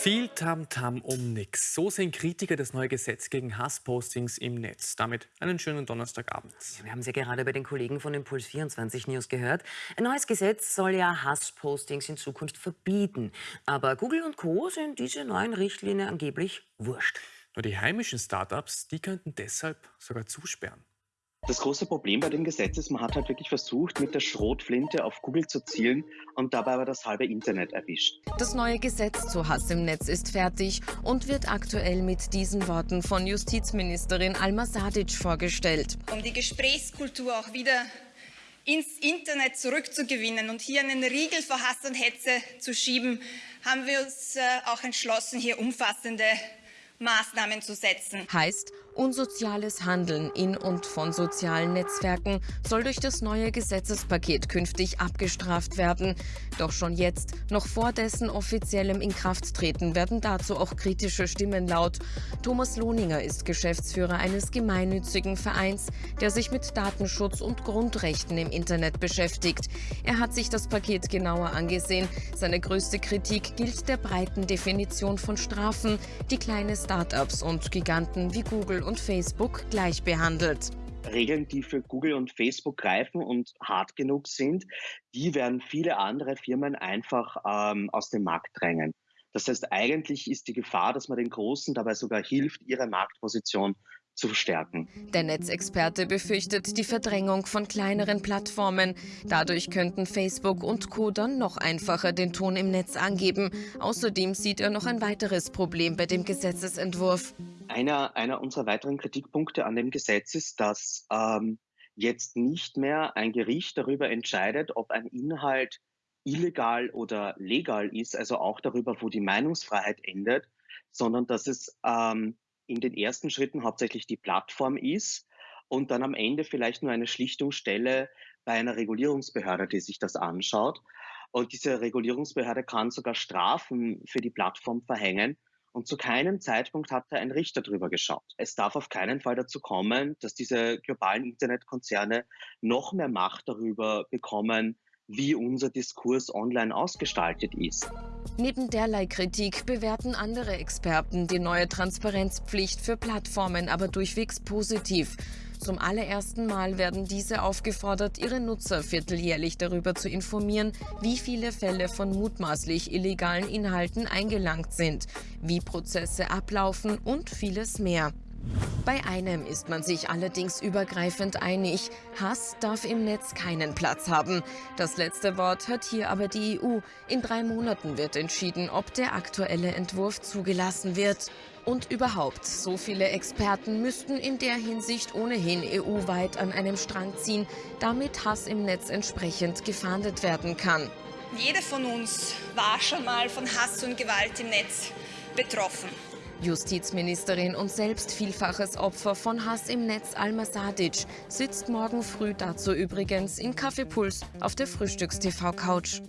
Viel Tamtam um nix. So sehen Kritiker das neue Gesetz gegen Hasspostings im Netz. Damit einen schönen Donnerstagabend. Wir haben es ja gerade bei den Kollegen von Impuls 24 News gehört. Ein neues Gesetz soll ja Hasspostings in Zukunft verbieten. Aber Google und Co. sind diese neuen Richtlinien angeblich wurscht. Nur die heimischen Startups, die könnten deshalb sogar zusperren. Das große Problem bei dem Gesetz ist, man hat halt wirklich versucht, mit der Schrotflinte auf Google zu zielen und dabei aber das halbe Internet erwischt. Das neue Gesetz zu Hass im Netz ist fertig und wird aktuell mit diesen Worten von Justizministerin Alma Sadic vorgestellt. Um die Gesprächskultur auch wieder ins Internet zurückzugewinnen und hier einen Riegel vor Hass und Hetze zu schieben, haben wir uns äh, auch entschlossen, hier umfassende Maßnahmen zu setzen. Heißt, unsoziales Handeln in und von sozialen Netzwerken soll durch das neue Gesetzespaket künftig abgestraft werden. Doch schon jetzt, noch vor dessen offiziellem Inkrafttreten, werden dazu auch kritische Stimmen laut. Thomas Lohninger ist Geschäftsführer eines gemeinnützigen Vereins, der sich mit Datenschutz und Grundrechten im Internet beschäftigt. Er hat sich das Paket genauer angesehen. Seine größte Kritik gilt der breiten Definition von Strafen, die kleine Startups und Giganten wie Google und Facebook gleich behandelt. Regeln, die für Google und Facebook greifen und hart genug sind, die werden viele andere Firmen einfach ähm, aus dem Markt drängen. Das heißt, eigentlich ist die Gefahr, dass man den Großen dabei sogar hilft, ihre Marktposition zu stärken. Der Netzexperte befürchtet die Verdrängung von kleineren Plattformen. Dadurch könnten Facebook und Co. dann noch einfacher den Ton im Netz angeben. Außerdem sieht er noch ein weiteres Problem bei dem Gesetzesentwurf. Einer, einer unserer weiteren Kritikpunkte an dem Gesetz ist, dass ähm, jetzt nicht mehr ein Gericht darüber entscheidet, ob ein Inhalt illegal oder legal ist, also auch darüber, wo die Meinungsfreiheit endet, sondern dass es ähm, in den ersten Schritten hauptsächlich die Plattform ist und dann am Ende vielleicht nur eine Schlichtungsstelle bei einer Regulierungsbehörde, die sich das anschaut. Und diese Regulierungsbehörde kann sogar Strafen für die Plattform verhängen. Und zu keinem Zeitpunkt hat da ein Richter drüber geschaut. Es darf auf keinen Fall dazu kommen, dass diese globalen Internetkonzerne noch mehr Macht darüber bekommen, wie unser Diskurs online ausgestaltet ist. Neben derlei Kritik bewerten andere Experten die neue Transparenzpflicht für Plattformen aber durchwegs positiv. Zum allerersten Mal werden diese aufgefordert, ihre Nutzer vierteljährlich darüber zu informieren, wie viele Fälle von mutmaßlich illegalen Inhalten eingelangt sind, wie Prozesse ablaufen und vieles mehr. Bei einem ist man sich allerdings übergreifend einig. Hass darf im Netz keinen Platz haben. Das letzte Wort hat hier aber die EU. In drei Monaten wird entschieden, ob der aktuelle Entwurf zugelassen wird. Und überhaupt, so viele Experten müssten in der Hinsicht ohnehin EU-weit an einem Strang ziehen, damit Hass im Netz entsprechend gefahndet werden kann. Jeder von uns war schon mal von Hass und Gewalt im Netz betroffen. Justizministerin und selbst vielfaches Opfer von Hass im Netz Alma Sadic sitzt morgen früh dazu übrigens in Kaffeepuls auf der Frühstückstv-Couch.